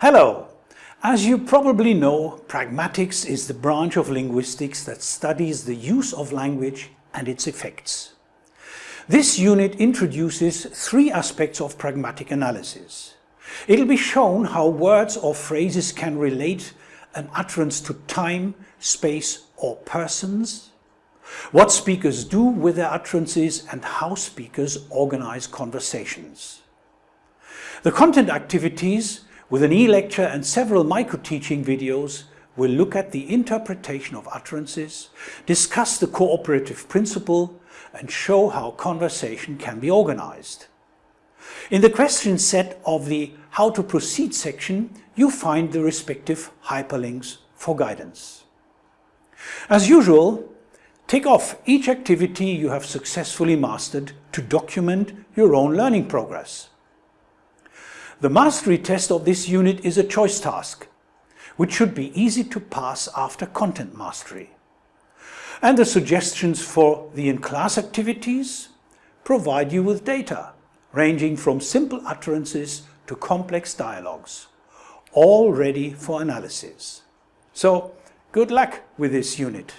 Hello! As you probably know, pragmatics is the branch of linguistics that studies the use of language and its effects. This unit introduces three aspects of pragmatic analysis. It'll be shown how words or phrases can relate an utterance to time, space or persons, what speakers do with their utterances and how speakers organize conversations. The content activities with an e-lecture and several micro-teaching videos we'll look at the interpretation of utterances, discuss the cooperative principle and show how conversation can be organized. In the question set of the How to Proceed section, you find the respective hyperlinks for guidance. As usual, tick off each activity you have successfully mastered to document your own learning progress. The mastery test of this unit is a choice task, which should be easy to pass after content mastery. And the suggestions for the in-class activities provide you with data, ranging from simple utterances to complex dialogues, all ready for analysis. So, good luck with this unit.